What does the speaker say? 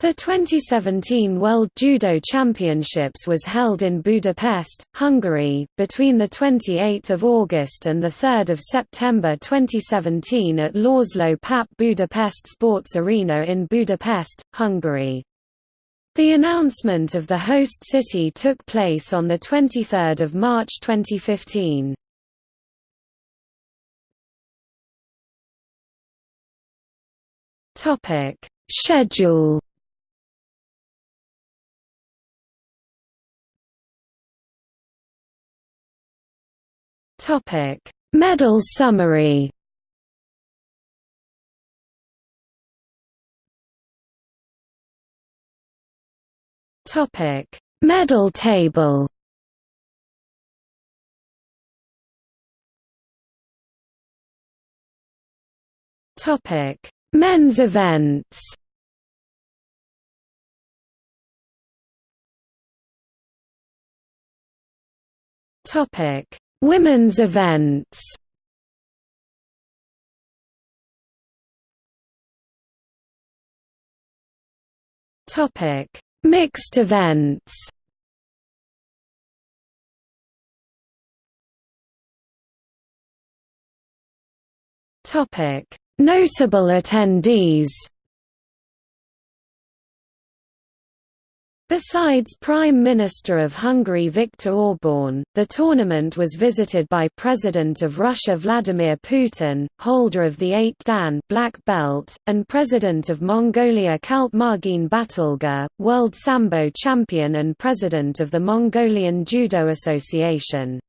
The 2017 World Judo Championships was held in Budapest, Hungary, between 28 August and 3 September 2017 at László Papp Budapest Sports Arena in Budapest, Hungary. The announcement of the host city took place on 23 March 2015. Schedule Topic: Medal summary. Topic: Medal table. Topic: Men's events. Topic: Women's events Topic: Mixed events. Topic: Notable attendees. Besides Prime Minister of Hungary Viktor Orban, the tournament was visited by President of Russia Vladimir Putin, holder of the 8 Dan black belt, and President of Mongolia Khaltmaagiin Battulga, world Sambo champion and President of the Mongolian Judo Association.